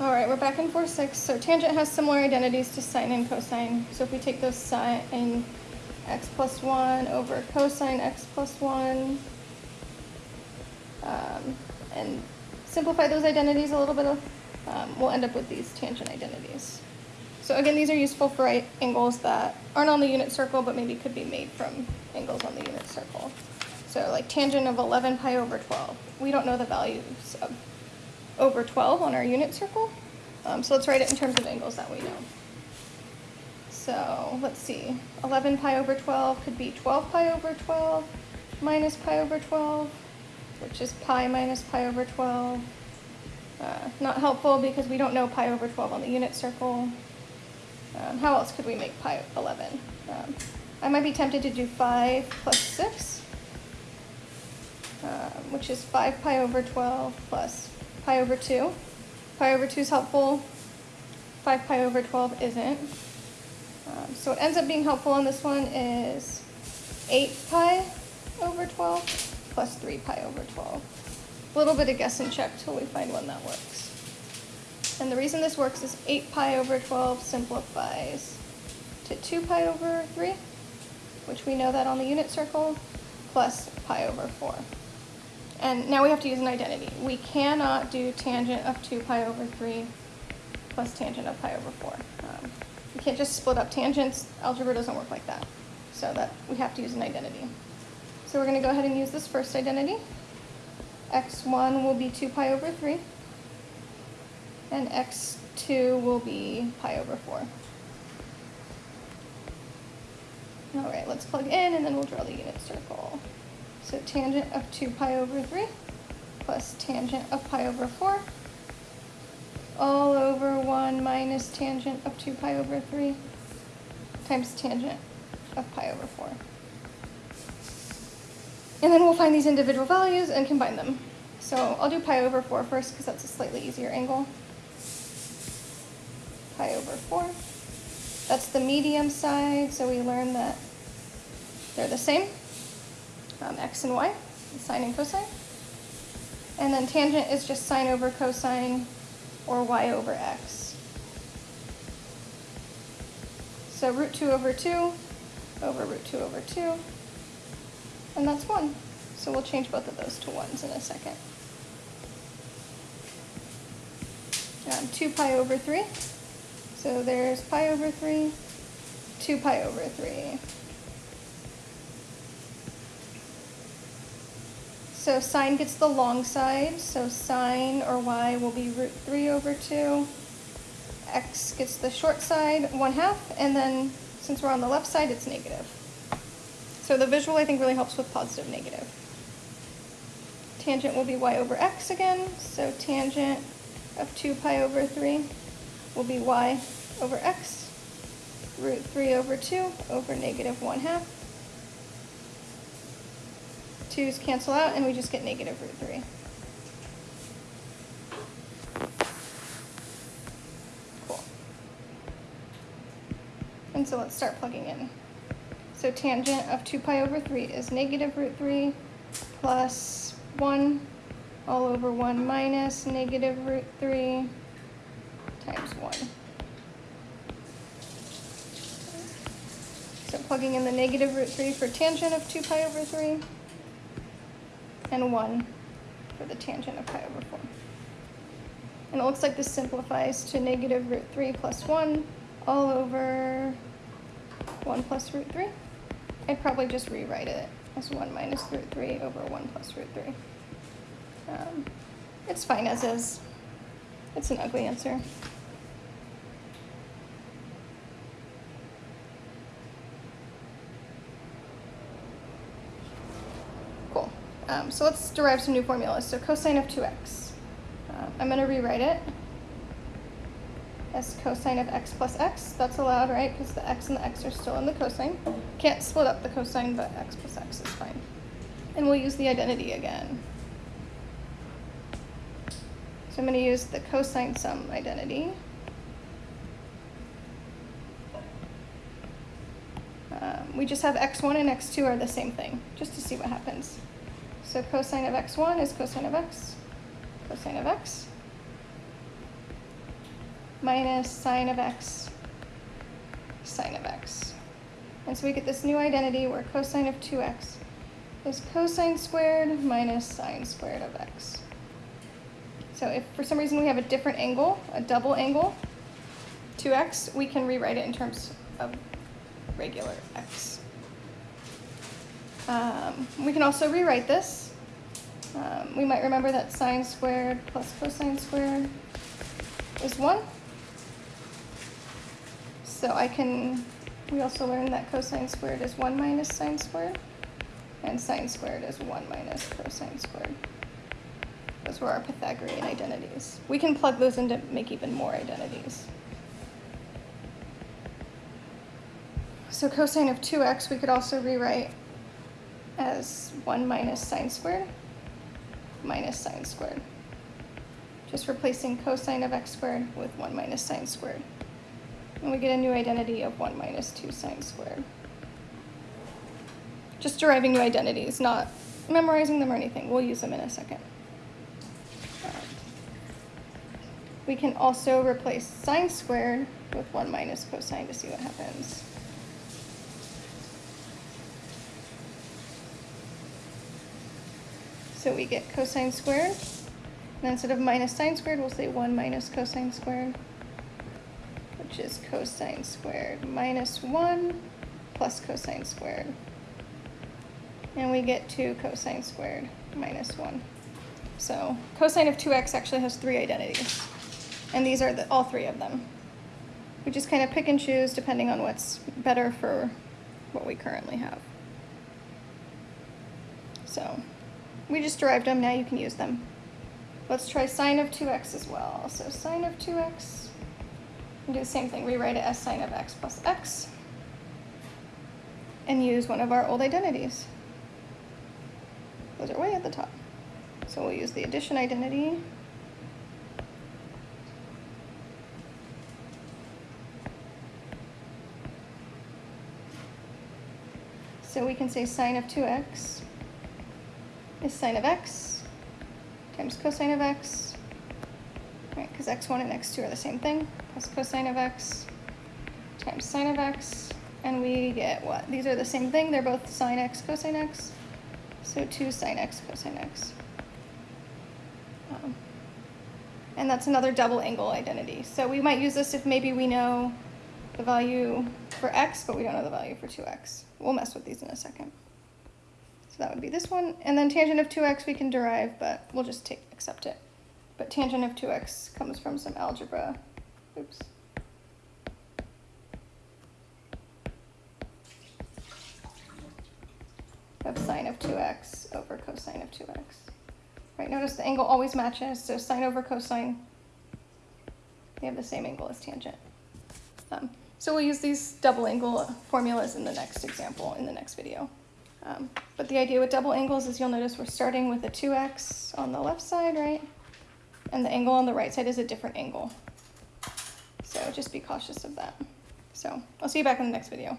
All right, we're back in 4-6. So tangent has similar identities to sine and cosine. So if we take those sine x plus 1 over cosine x plus 1, um, and simplify those identities a little bit, um, we'll end up with these tangent identities. So again, these are useful for right angles that aren't on the unit circle, but maybe could be made from angles on the unit circle. So like tangent of 11 pi over 12. We don't know the values of over 12 on our unit circle. Um, so let's write it in terms of angles that we know. So let's see, 11 pi over 12 could be 12 pi over 12 minus pi over 12, which is pi minus pi over 12. Uh, not helpful because we don't know pi over 12 on the unit circle. Um, how else could we make pi 11? Um, I might be tempted to do 5 plus 6, um, which is 5 pi over 12 plus pi over 2. Pi over 2 is helpful. 5 pi over 12 isn't. Um, so what ends up being helpful on this one is 8 pi over 12 plus 3 pi over 12. A little bit of guess and check till we find one that works. And the reason this works is 8 pi over 12 simplifies to 2 pi over 3, which we know that on the unit circle, plus pi over 4. And now we have to use an identity. We cannot do tangent of 2 pi over 3 plus tangent of pi over 4. Um, we can't just split up tangents. Algebra doesn't work like that. So that we have to use an identity. So we're going to go ahead and use this first identity. x1 will be 2 pi over 3 and x2 will be pi over 4. All right, let's plug in and then we'll draw the unit circle. So tangent of 2 pi over 3 plus tangent of pi over 4 all over 1 minus tangent of 2 pi over 3 times tangent of pi over 4. And then we'll find these individual values and combine them. So I'll do pi over 4 first because that's a slightly easier angle pi over 4. That's the medium side, so we learn that they're the same, um, x and y, sine and cosine. And then tangent is just sine over cosine or y over x. So root 2 over 2 over root 2 over 2, and that's 1. So we'll change both of those to 1s in a second. Um, 2 pi over 3 so there's pi over 3, 2 pi over 3. So sine gets the long side, so sine or y will be root 3 over 2. x gets the short side, 1 half, and then since we're on the left side, it's negative. So the visual, I think, really helps with positive, negative. Tangent will be y over x again, so tangent of 2 pi over 3 will be y over x, root 3 over 2 over negative 1 half. 2's cancel out and we just get negative root 3. Cool. And so let's start plugging in. So tangent of 2 pi over 3 is negative root 3 plus 1 all over 1 minus negative root 3 times 1. So plugging in the negative root 3 for tangent of 2 pi over 3, and 1 for the tangent of pi over 4. And it looks like this simplifies to negative root 3 plus 1 all over 1 plus root 3. I'd probably just rewrite it as 1 minus root 3 over 1 plus root 3. Um, it's fine as is. It's an ugly answer. Cool. Um, so let's derive some new formulas. So cosine of 2x. Uh, I'm going to rewrite it as cosine of x plus x. That's allowed, right? Because the x and the x are still in the cosine. Can't split up the cosine, but x plus x is fine. And we'll use the identity again. So I'm going to use the cosine sum identity. Um, we just have x1 and x2 are the same thing, just to see what happens. So cosine of x1 is cosine of x, cosine of x. minus sine of x sine of x. And so we get this new identity where cosine of 2x is cosine squared minus sine squared of x. So if for some reason we have a different angle, a double angle, 2x, we can rewrite it in terms of regular x. Um, we can also rewrite this. Um, we might remember that sine squared plus cosine squared is 1. So I can, we also learned that cosine squared is 1 minus sine squared, and sine squared is 1 minus cosine squared. Those were our Pythagorean identities. We can plug those in to make even more identities. So cosine of 2x we could also rewrite as 1 minus sine squared minus sine squared. Just replacing cosine of x squared with 1 minus sine squared. And we get a new identity of 1 minus 2 sine squared. Just deriving new identities, not memorizing them or anything. We'll use them in a second. We can also replace sine squared with 1 minus cosine to see what happens. So we get cosine squared. And instead of minus sine squared, we'll say 1 minus cosine squared, which is cosine squared minus 1 plus cosine squared. And we get 2 cosine squared minus 1. So cosine of 2x actually has three identities. And these are the, all three of them. We just kind of pick and choose depending on what's better for what we currently have. So we just derived them, now you can use them. Let's try sine of 2x as well. So sine of 2x, do the same thing, rewrite it as sine of x plus x, and use one of our old identities. Those are way at the top. So we'll use the addition identity. So we can say sine of 2x is sine of x times cosine of x, right, because x1 and x2 are the same thing, plus cosine of x times sine of x, and we get what? These are the same thing, they're both sine x, cosine x, so 2 sine x, cosine x. Um, and that's another double angle identity. So we might use this if maybe we know the value for x, but we don't know the value for 2x. We'll mess with these in a second. So that would be this one. And then tangent of 2x we can derive, but we'll just take accept it. But tangent of 2x comes from some algebra. Oops. Of sine of 2x over cosine of 2x. Right, notice the angle always matches, so sine over cosine, they have the same angle as tangent. Um, so we'll use these double angle formulas in the next example, in the next video. Um, but the idea with double angles is you'll notice we're starting with a 2x on the left side, right? And the angle on the right side is a different angle. So just be cautious of that. So I'll see you back in the next video.